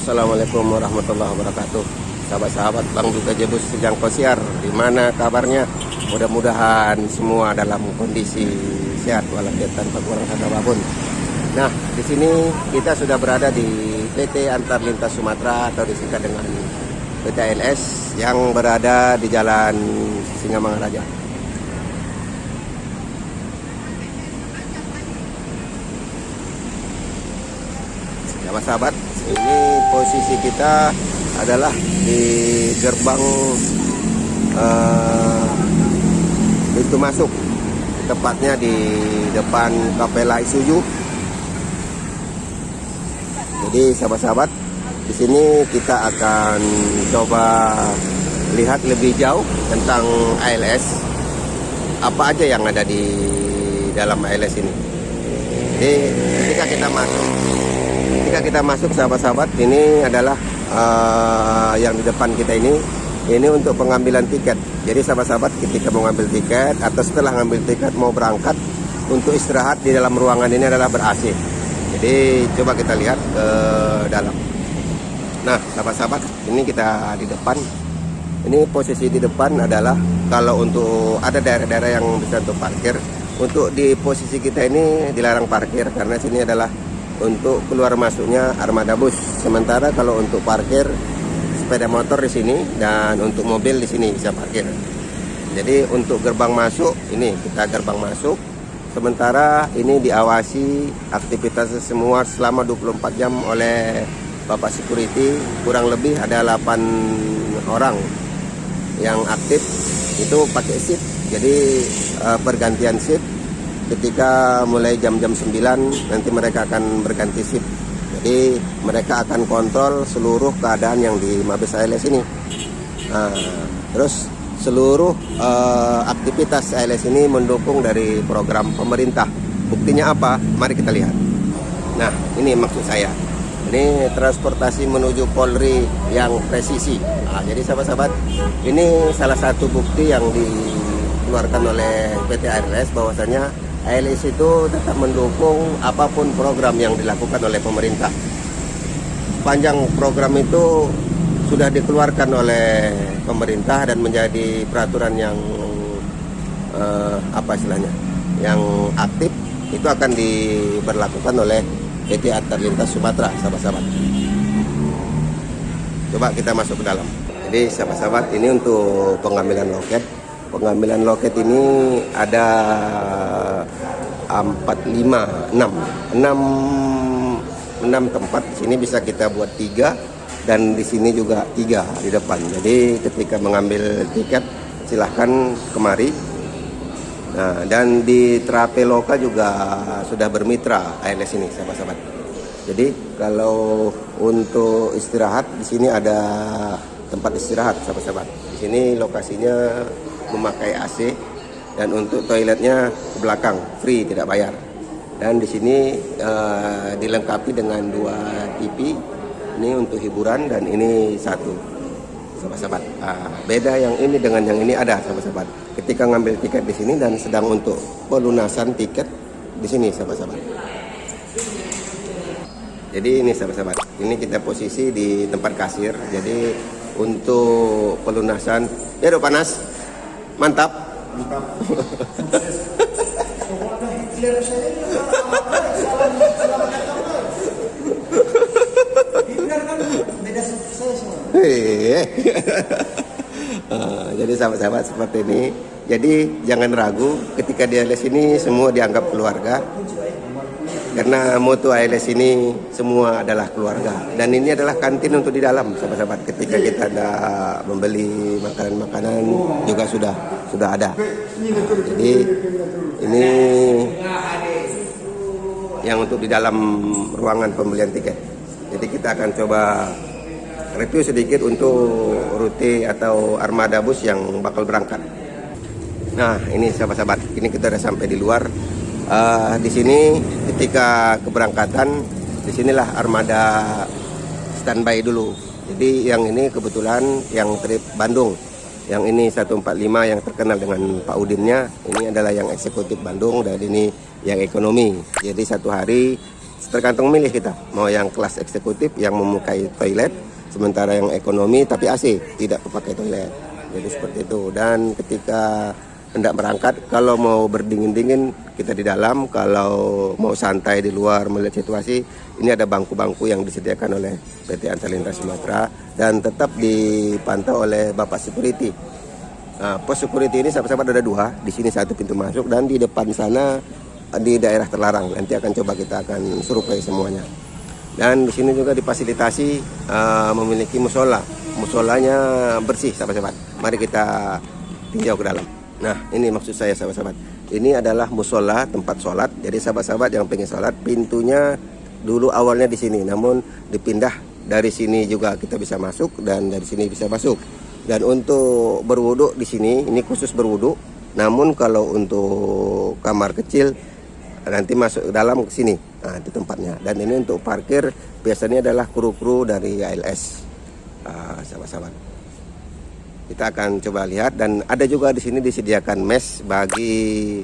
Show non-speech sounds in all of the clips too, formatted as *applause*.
Assalamualaikum warahmatullahi wabarakatuh. Sahabat-sahabat Bang Duga Jebus Sejang Kosiar Di mana kabarnya? Mudah-mudahan semua dalam kondisi sehat walafiat tanpa kurang kata apa pun. Nah di sini kita sudah berada di PT Antar Lintas Sumatera atau disingkat dengan PT ALS yang berada di Jalan Singamangaraja. Sahabat-sahabat ini posisi kita adalah di gerbang uh, pintu masuk. Tepatnya di depan Kapela Isuju jadi sahabat-sahabat di sini kita akan coba lihat lebih jauh tentang ALS apa aja yang ada di dalam ALS ini? Jadi ketika kita masuk ketika kita masuk sahabat-sahabat ini adalah uh, yang di depan kita ini. Ini untuk pengambilan tiket. Jadi sahabat-sahabat ketika mau ngambil tiket atau setelah ngambil tiket mau berangkat untuk istirahat di dalam ruangan ini adalah ber AC jadi coba kita lihat ke dalam. Nah sahabat-sahabat ini kita di depan. Ini posisi di depan adalah kalau untuk ada daerah-daerah yang bisa untuk parkir. Untuk di posisi kita ini dilarang parkir karena sini adalah untuk keluar masuknya armada bus. Sementara kalau untuk parkir sepeda motor di sini dan untuk mobil di sini bisa parkir. Jadi untuk gerbang masuk ini kita gerbang masuk. Sementara ini diawasi aktivitas semua selama 24 jam oleh Bapak Security kurang lebih ada 8 orang yang aktif itu pakai shift. Jadi uh, pergantian shift ketika mulai jam-jam 9 nanti mereka akan berganti shift. Jadi mereka akan kontrol seluruh keadaan yang di Mabes ALS ini. Nah, terus seluruh uh, aktivitas ALS ini mendukung dari program pemerintah. Buktinya apa? Mari kita lihat. Nah ini maksud saya. Ini transportasi menuju Polri yang presisi. Nah, jadi sahabat-sahabat ini salah satu bukti yang dikeluarkan oleh PT ALS bahwasanya ALS itu tetap mendukung apa pun program yang dilakukan oleh pemerintah. Panjang program itu sudah dikeluarkan oleh pemerintah dan menjadi peraturan yang eh, apa istilahnya, yang aktif itu akan diberlakukan oleh PT Antar Sumatera, sahabat-sahabat. Coba kita masuk ke dalam. Jadi sahabat-sahabat ini untuk pengambilan loket pengambilan loket ini ada 4 5 6 6 6 tempat. Di sini bisa kita buat tiga dan di sini juga tiga di depan. Jadi ketika mengambil tiket silahkan kemari. Nah dan di Traveloka juga sudah bermitra ALS ini sahabat-sahabat. Jadi kalau untuk istirahat di sini ada tempat istirahat sahabat-sahabat. Di sini lokasinya memakai AC dan untuk toiletnya ke belakang free tidak bayar. Dan di sini uh, dilengkapi dengan dua TV ini untuk hiburan dan ini satu sahabat-sahabat uh, beda yang ini dengan yang ini ada sahabat-sahabat ketika ngambil tiket di sini dan sedang untuk pelunasan tiket di sini sahabat-sahabat jadi ini sahabat-sahabat ini kita posisi di tempat kasir. Jadi untuk pelunasan ya udah panas Mantap. *laughs* Jadi sahabat-sahabat seperti ini. Jadi jangan ragu ketika di les ini semua dianggap keluarga karena moto ALS ini semua adalah keluarga. Dan ini adalah kantin untuk di dalam sahabat-sahabat. Ketika kita ada membeli makanan-makanan juga sudah sudah ada. Nah, jadi ini yang untuk di dalam ruangan pembelian tiket. Jadi kita akan coba review sedikit untuk rute atau armada bus yang bakal berangkat. Nah ini sahabat-sahabat. Ini kita sudah sampai di luar uh, di sini ketika keberangkatan di sinilah armada standby dulu. Jadi yang ini kebetulan yang trip Bandung. Yang ini 145 yang terkenal dengan Pak Udinnya, ini adalah yang eksekutif Bandung dan ini yang ekonomi. Jadi satu hari tergantung milih kita mau yang kelas eksekutif yang memukai toilet sementara yang ekonomi tapi AC tidak pakai toilet jadi seperti itu dan ketika hendak berangkat kalau mau berdingin-dingin kita di dalam. Kalau mau santai di luar melihat situasi ini ada bangku-bangku yang disediakan oleh PT Antalintas Sumatera dan tetap dipantau oleh Bapak Security nah, pos security ini sahabat-sahabat ada dua. Di sini satu pintu masuk dan di depan sana di daerah terlarang. Nanti akan coba kita akan survei semuanya. Dan di sini juga difasilitasi uh, memiliki musola. Musolanya bersih sahabat-sahabat mari kita tinjau ke dalam Nah ini maksud saya sahabat-sahabat. Ini adalah musola tempat sholat. Jadi sahabat-sahabat yang pengen sholat Pintunya dulu awalnya di sini. Namun dipindah dari sini juga kita bisa masuk Dan dari sini bisa masuk. Dan untuk berwudhu di sini Ini khusus berwudhu. Namun kalau untuk kamar kecil Nanti masuk ke dalam ke sini. Nah itu tempatnya. Dan ini untuk parkir Biasanya adalah kru-kru dari ALS ah, Sahabat-sahabat kita akan coba lihat dan ada juga di sini disediakan mes bagi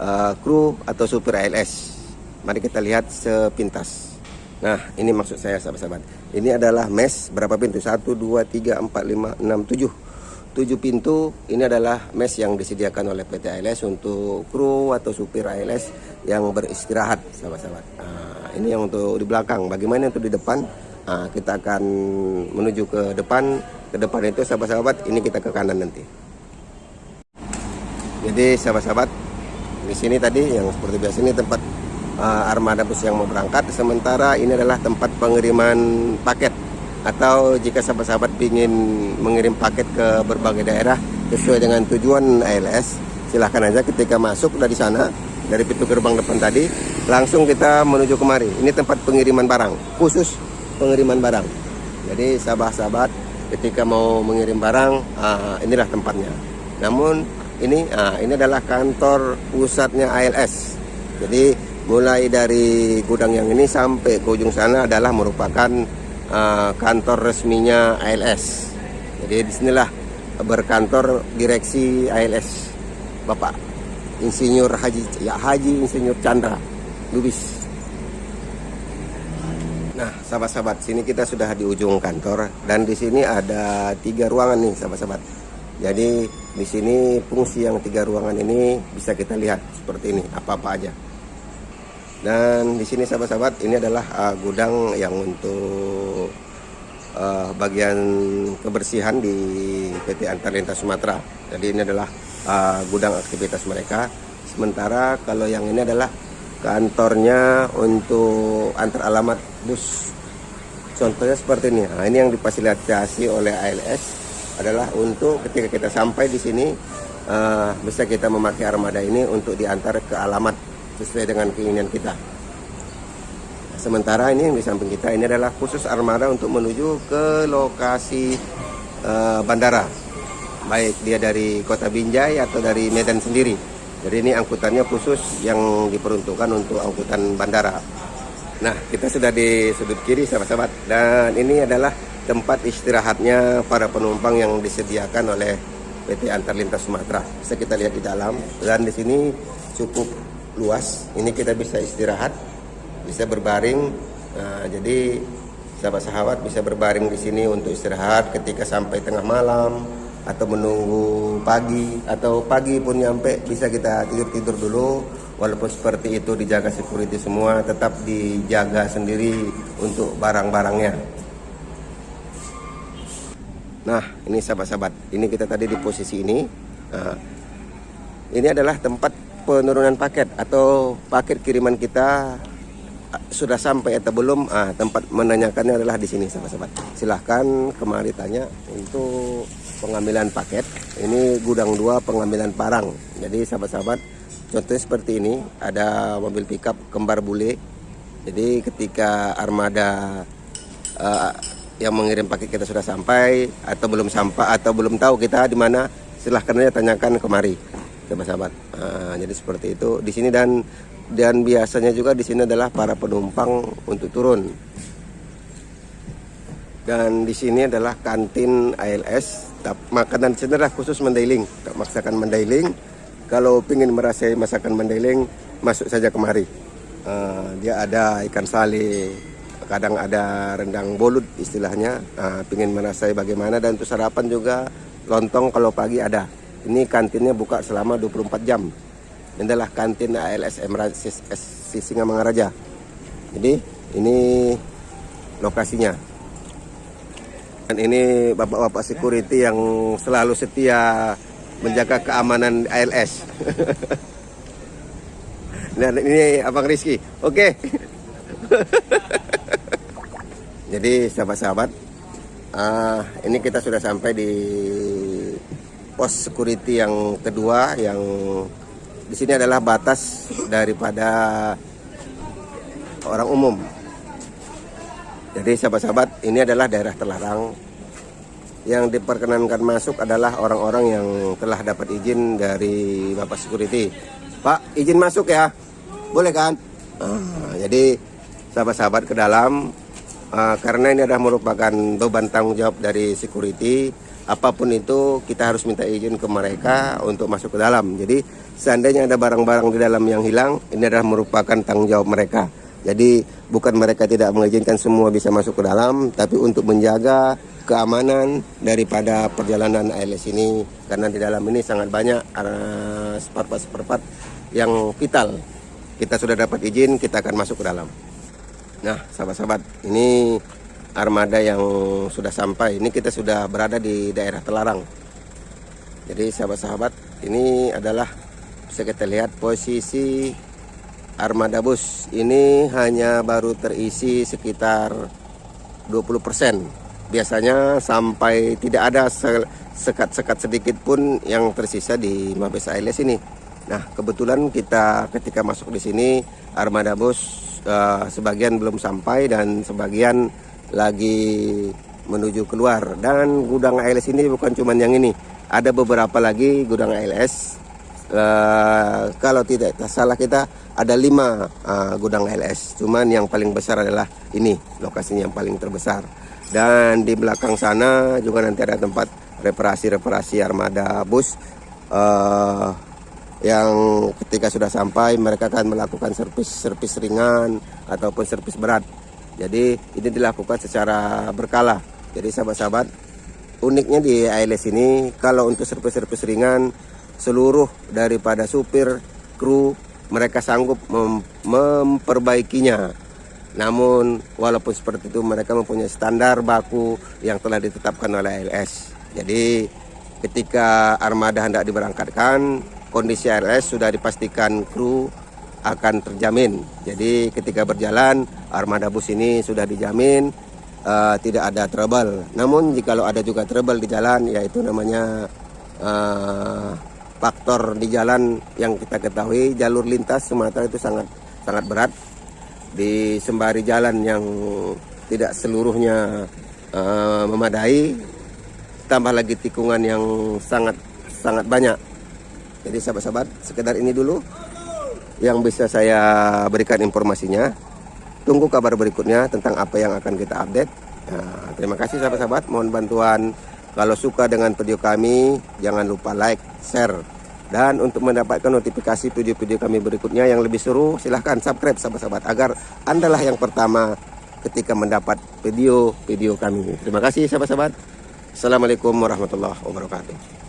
uh, kru atau supir ALS. Mari kita lihat sepintas. Nah, ini maksud saya sahabat-sahabat. Ini adalah mes berapa pintu? 1 2 3 4 5 6 7. 7 pintu ini adalah mes yang disediakan oleh PT ALS untuk kru atau supir ALS yang beristirahat sahabat-sahabat. Nah, ini yang untuk di belakang. Bagaimana untuk di depan? Nah, kita akan menuju ke depan. Ke depan itu sahabat-sahabat ini kita ke kanan nanti. Jadi sahabat-sahabat di sini tadi yang seperti biasa ini tempat uh, armada bus yang mau berangkat. Sementara ini adalah tempat pengiriman paket. Atau jika sahabat-sahabat ingin mengirim paket ke berbagai daerah sesuai dengan tujuan ALS silahkan aja ketika masuk dari sana dari pintu gerbang depan tadi langsung kita menuju kemari. Ini tempat pengiriman barang khusus pengiriman barang. Jadi sahabat-sahabat ketika mau mengirim barang uh, inilah tempatnya. Namun ini uh, ini adalah kantor pusatnya ALS jadi mulai dari gudang yang ini sampai ke ujung sana adalah merupakan uh, kantor resminya ALS jadi di sinilah berkantor direksi ALS Bapak Insinyur Haji ya Haji Insinyur Chandra Lubis Nah, sahabat-sahabat, sini kita sudah di ujung kantor dan di sini ada tiga ruangan nih, sahabat-sahabat. Jadi di sini fungsi yang tiga ruangan ini bisa kita lihat seperti ini, apa-apa aja. Dan di sini sahabat-sahabat, ini adalah uh, gudang yang untuk uh, bagian kebersihan di PT Antar Lintas Sumatera. Jadi ini adalah uh, gudang aktivitas mereka. Sementara kalau yang ini adalah kantornya untuk antar alamat bus contohnya seperti ini. Nah, ini yang difasilitasi oleh ALS adalah untuk ketika kita sampai di sini uh, bisa kita memakai armada ini untuk diantar ke alamat sesuai dengan keinginan kita. Sementara ini yang di samping kita ini adalah khusus armada untuk menuju ke lokasi uh, bandara. Baik dia dari kota Binjai atau dari Medan sendiri. Jadi ini angkutannya khusus yang diperuntukkan untuk angkutan bandara. Nah, kita sudah di sudut kiri sahabat-sahabat dan ini adalah tempat istirahatnya para penumpang yang disediakan oleh PT Antar Lintas Sumatera. Bisa kita lihat di dalam dan di sini cukup luas. Ini kita bisa istirahat, bisa berbaring. Nah, jadi sahabat-sahabat bisa berbaring di sini untuk istirahat ketika sampai tengah malam atau menunggu pagi atau pagi pun nyampe bisa kita tidur-tidur dulu. Walaupun seperti itu dijaga security semua tetap dijaga sendiri untuk barang-barangnya. Nah ini sahabat-sahabat ini kita tadi di posisi ini. Nah, ini adalah tempat penurunan paket atau paket kiriman kita. Sudah sampai atau belum? Ah, tempat menanyakannya adalah di sini sahabat-sahabat. Silahkan kemari tanya untuk pengambilan paket. Ini gudang dua pengambilan parang jadi sahabat-sahabat contohnya seperti ini. Ada mobil pickup kembar bule. Jadi ketika armada uh, yang mengirim paket kita sudah sampai atau belum sampai atau belum tahu kita di mana silahkan aja tanyakan kemari sahabat-sahabat. Uh, jadi seperti itu. Di sini dan dan biasanya juga di sini adalah para penumpang untuk turun. Dan di sini adalah kantin ALS makanan cenderah khusus Mandailing masakan Mandailing kalau ingin merasai masakan Mandailing masuk saja kemari Eh, dia ada ikan sale, kadang ada rendang bolut istilahnya. Uh, pingin merasai bagaimana dan untuk sarapan juga lontong kalau pagi ada. Ini kantinnya buka selama 24 jam. Ini adalah kantin ALSM Singamangaraja. Jadi ini lokasinya. Dan ini bapak-bapak security yang selalu setia menjaga keamanan ALS. Dan *laughs* ini Abang Rizky. Oke. *laughs* Jadi sahabat-sahabat, uh, ini kita sudah sampai di pos security yang kedua yang di sini adalah batas daripada orang umum. Jadi sahabat-sahabat, ini adalah daerah terlarang. Yang diperkenankan masuk adalah orang-orang yang telah dapat izin dari Bapak Security. Pak, izin masuk ya. Boleh kan? Uh, jadi sahabat-sahabat ke dalam uh, karena ini adalah merupakan beban tanggung jawab dari security. Apa pun itu kita harus minta izin ke mereka untuk masuk ke dalam. Jadi seandainya ada barang-barang di dalam yang hilang, ini adalah merupakan tanggung jawab mereka. Jadi bukan mereka tidak mengizinkan semua bisa masuk ke dalam, tapi untuk menjaga keamanan daripada perjalanan ALS ini karena di dalam ini sangat banyak uh, spart-spart yang vital. Kita sudah dapat izin kita akan masuk ke dalam. Nah sahabat-sahabat ini armada yang sudah sampai. Ini kita sudah berada di daerah Telarang jadi sahabat-sahabat ini adalah bisa kita lihat posisi armada bus ini hanya baru terisi sekitar 20% biasanya sampai tidak ada sekat-sekat sedikit pun yang tersisa di Mabes ALS ini Nah, kebetulan kita ketika masuk di sini armada bus uh, sebagian belum sampai dan sebagian lagi menuju keluar. Dan gudang ALS ini bukan cuma yang ini, ada beberapa lagi gudang ALS. Eh, kalau tidak salah kita ada lima uh, gudang ALS, cuman yang paling besar adalah ini lokasinya yang paling terbesar. Dan di belakang sana juga nanti ada tempat reparasi-reparasi armada bus. Uh, yang ketika sudah sampai mereka akan melakukan servis-servis ringan ataupun servis berat. Jadi ini dilakukan secara berkala. Jadi sahabat-sahabat, uniknya di ALS ini kalau untuk servis-servis ringan seluruh daripada supir, kru mereka sanggup mem memperbaikinya. Namun walaupun seperti itu mereka mempunyai standar baku yang telah ditetapkan oleh ALS. Jadi ketika armada hendak diberangkatkan kondisi ALS sudah dipastikan kru akan terjamin. Jadi ketika berjalan armada bus ini sudah dijamin uh, tidak ada trouble. Namun jika ada juga trouble di jalan yaitu namanya uh, faktor di jalan yang kita ketahui jalur lintas Sumatera itu sangat sangat berat di sembari jalan yang tidak seluruhnya uh, memadai tambah lagi tikungan yang sangat sangat banyak jadi sahabat-sahabat, sekedar ini dulu yang bisa saya berikan informasinya. Tunggu kabar berikutnya tentang apa yang akan kita update. Nah, terima kasih sahabat-sahabat, mohon bantuan. Kalau suka dengan video kami, jangan lupa like, share. Dan untuk mendapatkan notifikasi video-video kami berikutnya yang lebih seru, silahkan subscribe sahabat-sahabat agar Andalah yang pertama ketika mendapat video-video kami. Terima kasih sahabat-sahabat. Assalamualaikum warahmatullahi wabarakatuh.